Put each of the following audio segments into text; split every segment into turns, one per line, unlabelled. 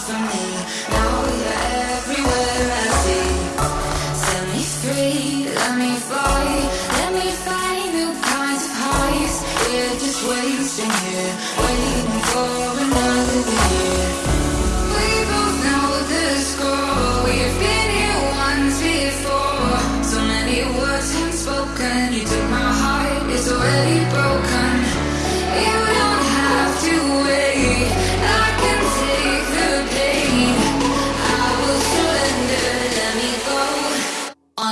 for me. Now you're everywhere I see. Set me free, let me fly, let me find new kinds of highs. We're just wasting here, waiting for another year.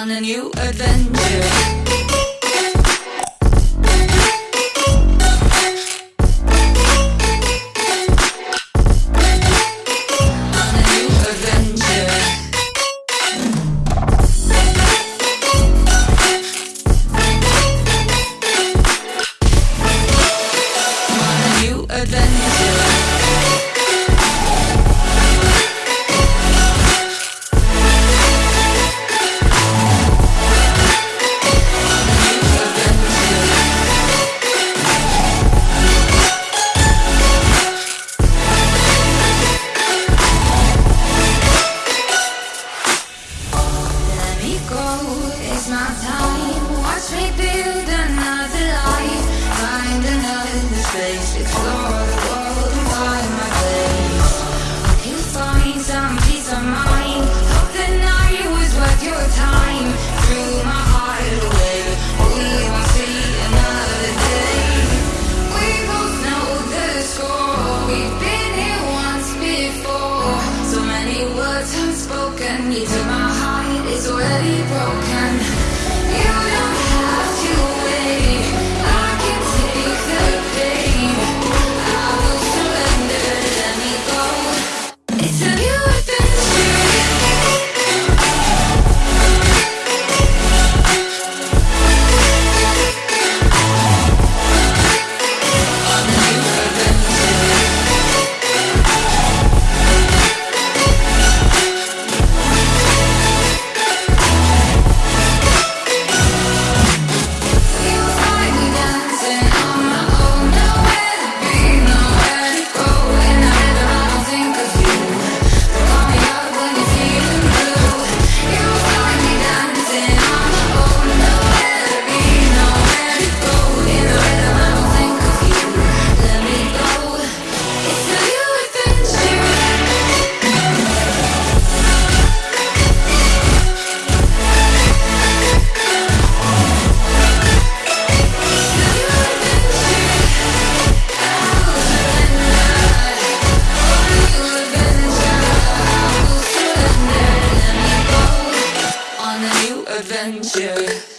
on a new adventure. it's my time. Watch me build another life. Find another space, explore the world and find my place. Hope you find some peace of mind. Hope the night was worth your time. Threw my heart away, we won't see another day. We both know the score, we've been here once before. So many words unspoken, you took you.